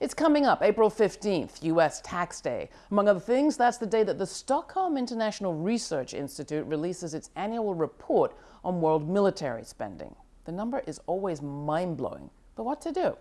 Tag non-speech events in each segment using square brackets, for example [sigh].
It's coming up April 15th, U.S. Tax Day. Among other things, that's the day that the Stockholm International Research Institute releases its annual report on world military spending. The number is always mind blowing, but what to do?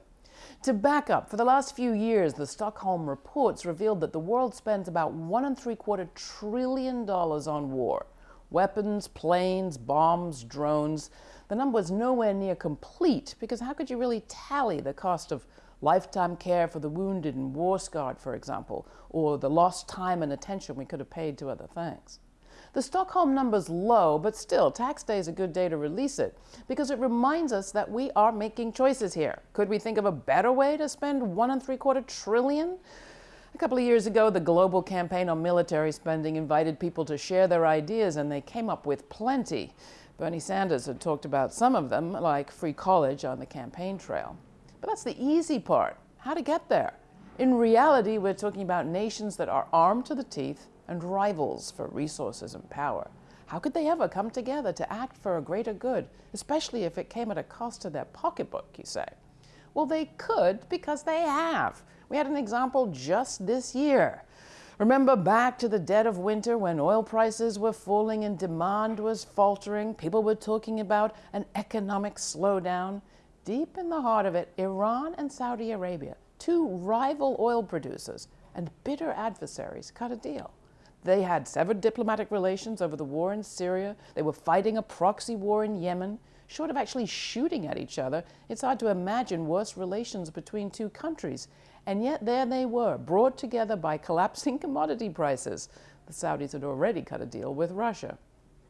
To back up, for the last few years, the Stockholm reports revealed that the world spends about one and three quarter trillion dollars on war. Weapons, planes, bombs, drones. The number is nowhere near complete because how could you really tally the cost of lifetime care for the wounded and war scarred, for example, or the lost time and attention we could have paid to other things. The Stockholm number's low, but still, tax day is a good day to release it because it reminds us that we are making choices here. Could we think of a better way to spend one and three quarter trillion? A couple of years ago, the Global Campaign on Military Spending invited people to share their ideas, and they came up with plenty. Bernie Sanders had talked about some of them, like free college on the campaign trail. But that's the easy part, how to get there. In reality, we're talking about nations that are armed to the teeth and rivals for resources and power. How could they ever come together to act for a greater good, especially if it came at a cost to their pocketbook, you say? Well, they could because they have. We had an example just this year. Remember back to the dead of winter when oil prices were falling and demand was faltering? People were talking about an economic slowdown. Deep in the heart of it, Iran and Saudi Arabia, two rival oil producers and bitter adversaries, cut a deal. They had severed diplomatic relations over the war in Syria. They were fighting a proxy war in Yemen. Short of actually shooting at each other, it's hard to imagine worse relations between two countries. And yet there they were, brought together by collapsing [laughs] commodity prices. The Saudis had already cut a deal with Russia.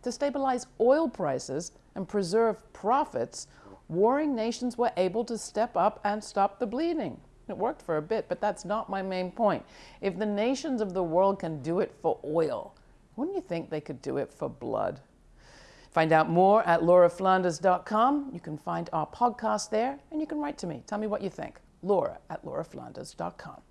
To stabilize oil prices and preserve profits, warring nations were able to step up and stop the bleeding. It worked for a bit, but that's not my main point. If the nations of the world can do it for oil, wouldn't you think they could do it for blood? Find out more at lauraflanders.com. You can find our podcast there, and you can write to me. Tell me what you think. Laura at lauraflanders.com.